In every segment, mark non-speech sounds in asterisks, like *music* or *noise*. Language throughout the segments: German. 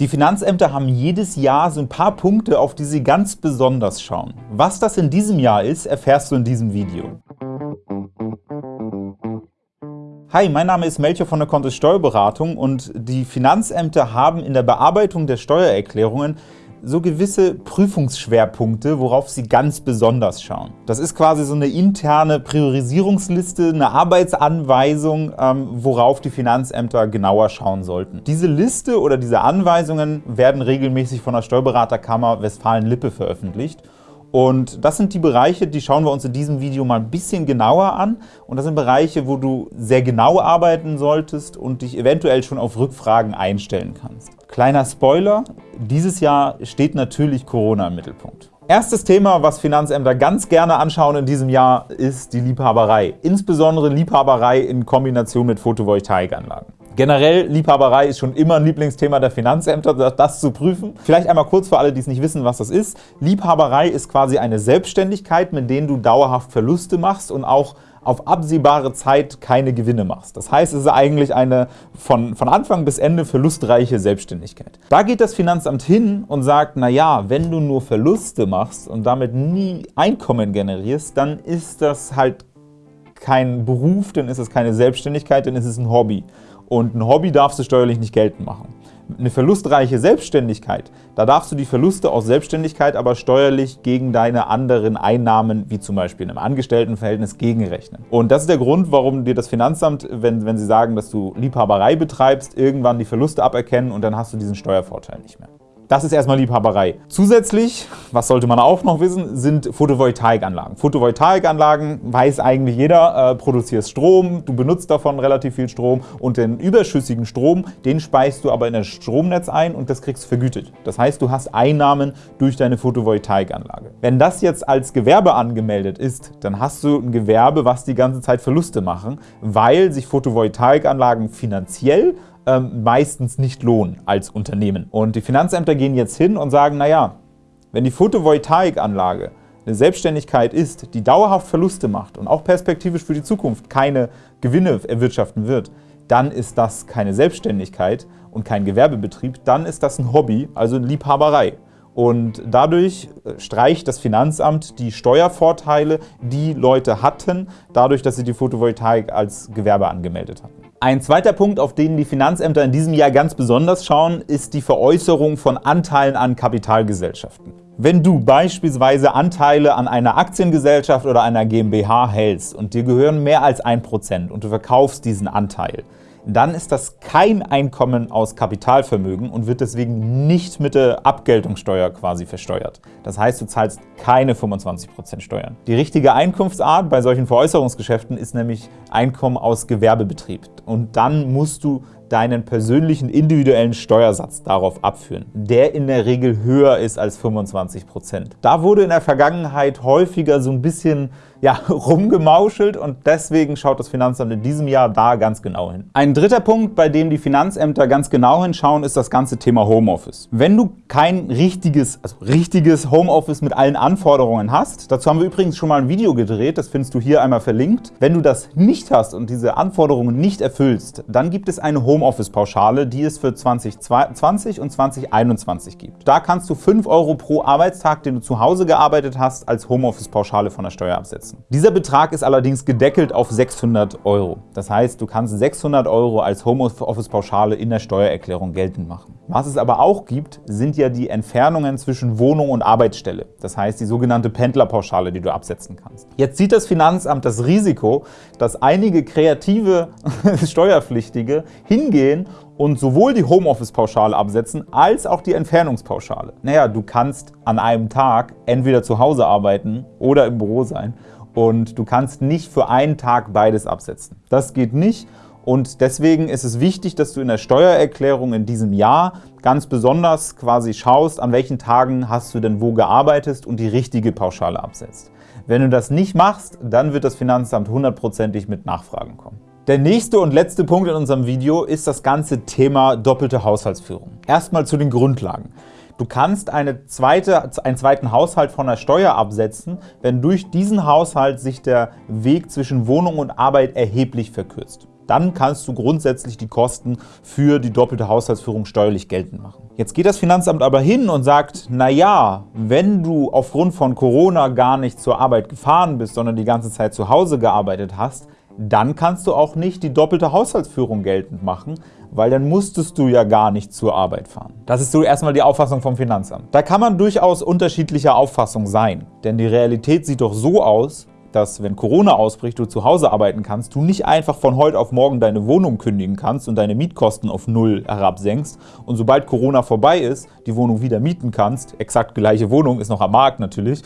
Die Finanzämter haben jedes Jahr so ein paar Punkte, auf die sie ganz besonders schauen. Was das in diesem Jahr ist, erfährst du in diesem Video. Hi, mein Name ist Melchior von der Kontist Steuerberatung und die Finanzämter haben in der Bearbeitung der Steuererklärungen so gewisse Prüfungsschwerpunkte, worauf Sie ganz besonders schauen. Das ist quasi so eine interne Priorisierungsliste, eine Arbeitsanweisung, ähm, worauf die Finanzämter genauer schauen sollten. Diese Liste oder diese Anweisungen werden regelmäßig von der Steuerberaterkammer Westfalen-Lippe veröffentlicht und das sind die Bereiche, die schauen wir uns in diesem Video mal ein bisschen genauer an. Und das sind Bereiche, wo du sehr genau arbeiten solltest und dich eventuell schon auf Rückfragen einstellen kannst. Kleiner Spoiler, dieses Jahr steht natürlich Corona im Mittelpunkt. Erstes Thema, was Finanzämter ganz gerne anschauen in diesem Jahr, ist die Liebhaberei. Insbesondere Liebhaberei in Kombination mit Photovoltaikanlagen. Generell, Liebhaberei ist schon immer ein Lieblingsthema der Finanzämter, das zu prüfen. Vielleicht einmal kurz für alle, die es nicht wissen, was das ist. Liebhaberei ist quasi eine Selbstständigkeit, mit der du dauerhaft Verluste machst und auch auf absehbare Zeit keine Gewinne machst. Das heißt, es ist eigentlich eine von, von Anfang bis Ende verlustreiche Selbstständigkeit. Da geht das Finanzamt hin und sagt, na ja, wenn du nur Verluste machst und damit nie Einkommen generierst, dann ist das halt kein Beruf, dann ist es keine Selbstständigkeit, dann ist es ein Hobby. Und ein Hobby darfst du steuerlich nicht geltend machen. Eine verlustreiche Selbstständigkeit, da darfst du die Verluste aus Selbstständigkeit aber steuerlich gegen deine anderen Einnahmen, wie zum Beispiel in einem Angestelltenverhältnis, gegenrechnen. Und das ist der Grund, warum dir das Finanzamt, wenn, wenn sie sagen, dass du Liebhaberei betreibst, irgendwann die Verluste aberkennen und dann hast du diesen Steuervorteil nicht mehr. Das ist erstmal Liebhaberei. Zusätzlich, was sollte man auch noch wissen, sind Photovoltaikanlagen. Photovoltaikanlagen, weiß eigentlich jeder, äh, produzierst Strom, du benutzt davon relativ viel Strom und den überschüssigen Strom, den speist du aber in das Stromnetz ein und das kriegst du vergütet. Das heißt, du hast Einnahmen durch deine Photovoltaikanlage. Wenn das jetzt als Gewerbe angemeldet ist, dann hast du ein Gewerbe, was die ganze Zeit Verluste machen, weil sich Photovoltaikanlagen finanziell ähm, meistens nicht lohnen als Unternehmen. Und die Finanzämter gehen jetzt hin und sagen, naja, wenn die Photovoltaikanlage eine Selbstständigkeit ist, die dauerhaft Verluste macht und auch perspektivisch für die Zukunft keine Gewinne erwirtschaften wird, dann ist das keine Selbstständigkeit und kein Gewerbebetrieb, dann ist das ein Hobby, also eine Liebhaberei. Und dadurch äh, streicht das Finanzamt die Steuervorteile, die Leute hatten, dadurch, dass sie die Photovoltaik als Gewerbe angemeldet hatten. Ein zweiter Punkt, auf den die Finanzämter in diesem Jahr ganz besonders schauen, ist die Veräußerung von Anteilen an Kapitalgesellschaften. Wenn du beispielsweise Anteile an einer Aktiengesellschaft oder einer GmbH hältst und dir gehören mehr als 1% und du verkaufst diesen Anteil, dann ist das kein Einkommen aus Kapitalvermögen und wird deswegen nicht mit der Abgeltungssteuer quasi versteuert. Das heißt, du zahlst keine 25% Steuern. Die richtige Einkunftsart bei solchen Veräußerungsgeschäften ist nämlich Einkommen aus Gewerbebetrieb. Und dann musst du deinen persönlichen individuellen Steuersatz darauf abführen, der in der Regel höher ist als 25%. Da wurde in der Vergangenheit häufiger so ein bisschen ja, *laughs* rumgemauschelt und deswegen schaut das Finanzamt in diesem Jahr da ganz genau hin. Ein dritter Punkt, bei dem die Finanzämter ganz genau hinschauen, ist das ganze Thema Homeoffice. Wenn du kein richtiges, also richtiges Homeoffice mit allen Anforderungen hast, dazu haben wir übrigens schon mal ein Video gedreht, das findest du hier einmal verlinkt. Wenn du das nicht hast und diese Anforderungen nicht erfüllst, dann gibt es eine Homeoffice-Pauschale, die es für 2020 und 2021 gibt. Da kannst du 5 Euro pro Arbeitstag, den du zu Hause gearbeitet hast, als Homeoffice-Pauschale von der Steuer absetzen setzen. Dieser Betrag ist allerdings gedeckelt auf 600 Euro. Das heißt, du kannst 600 Euro als Homeoffice-Pauschale in der Steuererklärung geltend machen. Was es aber auch gibt, sind ja die Entfernungen zwischen Wohnung und Arbeitsstelle. Das heißt, die sogenannte Pendlerpauschale, die du absetzen kannst. Jetzt sieht das Finanzamt das Risiko, dass einige kreative *laughs* Steuerpflichtige hingehen und sowohl die Homeoffice-Pauschale absetzen, als auch die Entfernungspauschale. Naja, du kannst an einem Tag entweder zu Hause arbeiten oder im Büro sein und du kannst nicht für einen Tag beides absetzen. Das geht nicht und deswegen ist es wichtig, dass du in der Steuererklärung in diesem Jahr ganz besonders quasi schaust, an welchen Tagen hast du denn wo gearbeitet und die richtige Pauschale absetzt. Wenn du das nicht machst, dann wird das Finanzamt hundertprozentig mit Nachfragen kommen. Der nächste und letzte Punkt in unserem Video ist das ganze Thema doppelte Haushaltsführung. Erstmal zu den Grundlagen. Du kannst eine zweite, einen zweiten Haushalt von der Steuer absetzen, wenn durch diesen Haushalt sich der Weg zwischen Wohnung und Arbeit erheblich verkürzt. dann kannst du grundsätzlich die Kosten für die doppelte Haushaltsführung steuerlich geltend machen. Jetzt geht das Finanzamt aber hin und sagt, na ja, wenn du aufgrund von Corona gar nicht zur Arbeit gefahren bist, sondern die ganze Zeit zu Hause gearbeitet hast, dann kannst du auch nicht die doppelte Haushaltsführung geltend machen, weil dann musstest du ja gar nicht zur Arbeit fahren. Das ist so erstmal die Auffassung vom Finanzamt. Da kann man durchaus unterschiedlicher Auffassung sein, denn die Realität sieht doch so aus, dass, wenn Corona ausbricht, du zu Hause arbeiten kannst, du nicht einfach von heute auf morgen deine Wohnung kündigen kannst und deine Mietkosten auf Null herabsenkst und sobald Corona vorbei ist, die Wohnung wieder mieten kannst, exakt gleiche Wohnung, ist noch am Markt natürlich,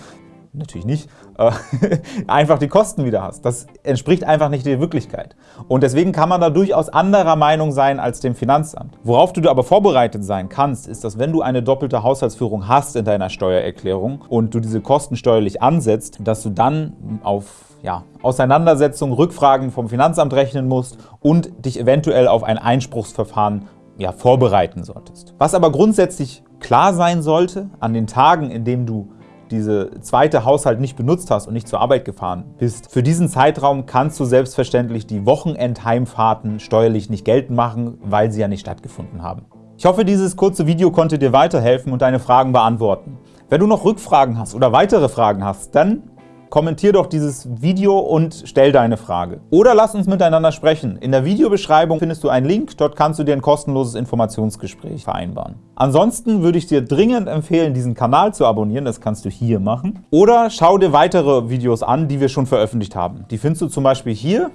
natürlich nicht, äh, *laughs* einfach die Kosten wieder hast. Das entspricht einfach nicht der Wirklichkeit. Und deswegen kann man da durchaus anderer Meinung sein als dem Finanzamt. Worauf du aber vorbereitet sein kannst, ist, dass wenn du eine doppelte Haushaltsführung hast in deiner Steuererklärung und du diese Kosten steuerlich ansetzt, dass du dann auf ja, Auseinandersetzungen, Rückfragen vom Finanzamt rechnen musst und dich eventuell auf ein Einspruchsverfahren ja, vorbereiten solltest. Was aber grundsätzlich klar sein sollte, an den Tagen, in denen du diese zweite Haushalt nicht benutzt hast und nicht zur Arbeit gefahren bist, für diesen Zeitraum kannst du selbstverständlich die Wochenendheimfahrten steuerlich nicht geltend machen, weil sie ja nicht stattgefunden haben. Ich hoffe, dieses kurze Video konnte dir weiterhelfen und deine Fragen beantworten. Wenn du noch Rückfragen hast oder weitere Fragen hast, dann kommentier doch dieses Video und stell deine Frage. Oder lass uns miteinander sprechen. In der Videobeschreibung findest du einen Link, dort kannst du dir ein kostenloses Informationsgespräch vereinbaren. Ansonsten würde ich dir dringend empfehlen, diesen Kanal zu abonnieren, das kannst du hier machen. Oder schau dir weitere Videos an, die wir schon veröffentlicht haben. Die findest du zum Beispiel hier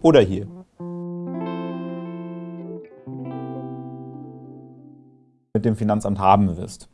oder hier. mit dem Finanzamt haben wirst.